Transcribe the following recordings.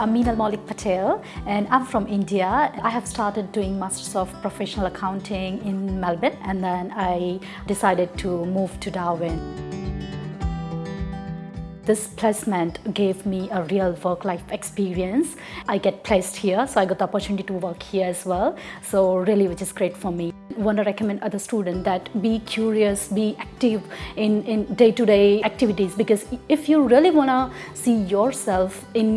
I'm Meenal Malik Patel and I'm from India. I have started doing Masters of Professional Accounting in Melbourne and then I decided to move to Darwin. This placement gave me a real work-life experience. I get placed here, so I got the opportunity to work here as well. So really, which is great for me. I want to recommend other students that be curious, be active in, day-to-day -day activities because if you really want to see yourself in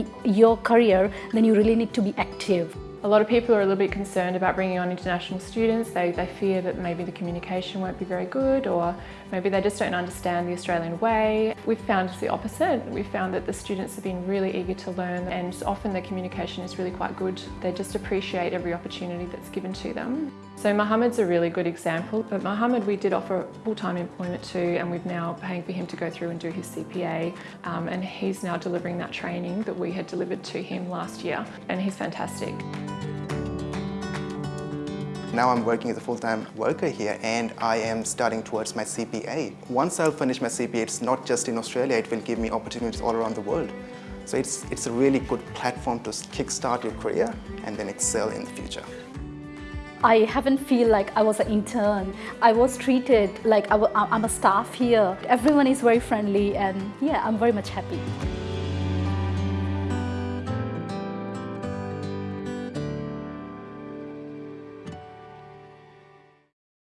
your career, then you really need to be active. A lot of people are a little bit concerned about bringing on international students. They, they fear that maybe the communication won't be very good or maybe they just don't understand the Australian way. We've found the opposite. We've found that the students have been really eager to learn and often the communication is really quite good. They just appreciate every opportunity that's given to them. So Mohammed's a really good example, but Mohammed we did offer full-time employment to and we've now paying for him to go through and do his CPA um, and he's now delivering that training that we had delivered to him last year and he's fantastic. Now I'm working as a full-time worker here and I am starting towards my CPA. Once I'll finish my CPA, it's not just in Australia, it will give me opportunities all around the world. So it's, it's a really good platform to kickstart your career and then excel in the future. I haven't feel like I was an intern. I was treated like I, am a staff here. Everyone is very friendly and yeah, I'm very much happy.